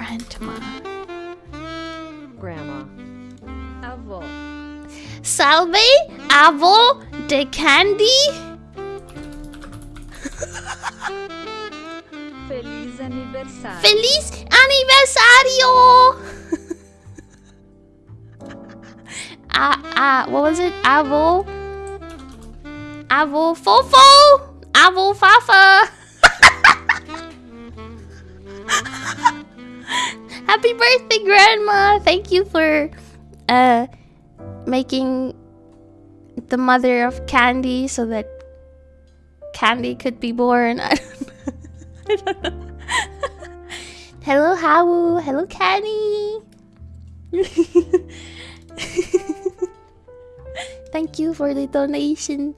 grandma. Grandma. Avó. Salve, avo de candy. Feliz aniversário. Feliz aniversario. ah, ah, what was it? Avo. Avo fofo. Avo fafa. Happy birthday, Grandma! Thank you for uh making the mother of Candy so that Candy could be born. I don't know. I don't know. Hello, Hawu. Hello, Candy. Thank you for the donation.